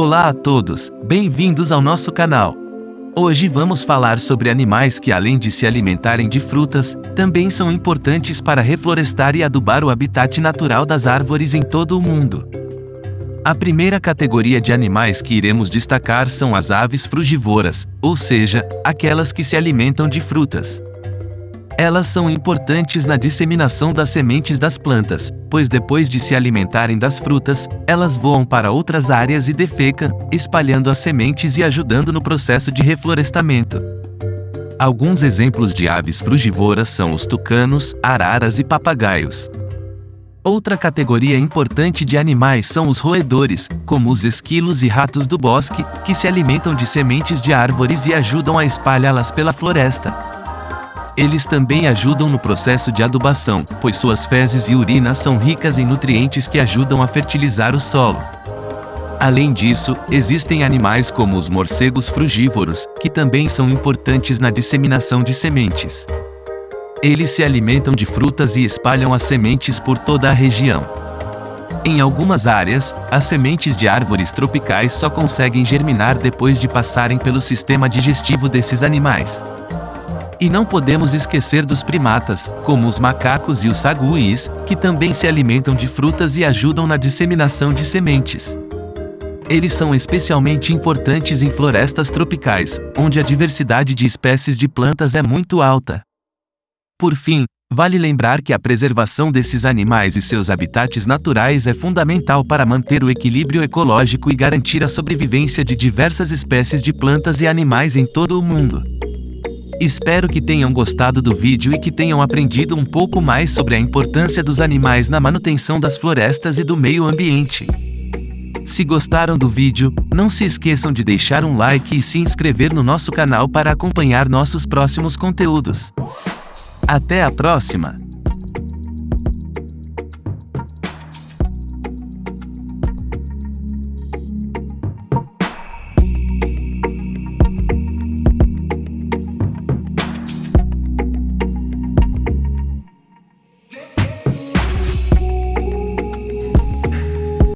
Olá a todos, bem-vindos ao nosso canal. Hoje vamos falar sobre animais que além de se alimentarem de frutas, também são importantes para reflorestar e adubar o habitat natural das árvores em todo o mundo. A primeira categoria de animais que iremos destacar são as aves frugivoras, ou seja, aquelas que se alimentam de frutas. Elas são importantes na disseminação das sementes das plantas, pois depois de se alimentarem das frutas, elas voam para outras áreas e defecam, espalhando as sementes e ajudando no processo de reflorestamento. Alguns exemplos de aves frugivoras são os tucanos, araras e papagaios. Outra categoria importante de animais são os roedores, como os esquilos e ratos do bosque, que se alimentam de sementes de árvores e ajudam a espalhá-las pela floresta. Eles também ajudam no processo de adubação, pois suas fezes e urina são ricas em nutrientes que ajudam a fertilizar o solo. Além disso, existem animais como os morcegos frugívoros, que também são importantes na disseminação de sementes. Eles se alimentam de frutas e espalham as sementes por toda a região. Em algumas áreas, as sementes de árvores tropicais só conseguem germinar depois de passarem pelo sistema digestivo desses animais. E não podemos esquecer dos primatas, como os macacos e os saguis, que também se alimentam de frutas e ajudam na disseminação de sementes. Eles são especialmente importantes em florestas tropicais, onde a diversidade de espécies de plantas é muito alta. Por fim, vale lembrar que a preservação desses animais e seus habitats naturais é fundamental para manter o equilíbrio ecológico e garantir a sobrevivência de diversas espécies de plantas e animais em todo o mundo. Espero que tenham gostado do vídeo e que tenham aprendido um pouco mais sobre a importância dos animais na manutenção das florestas e do meio ambiente. Se gostaram do vídeo, não se esqueçam de deixar um like e se inscrever no nosso canal para acompanhar nossos próximos conteúdos. Até a próxima!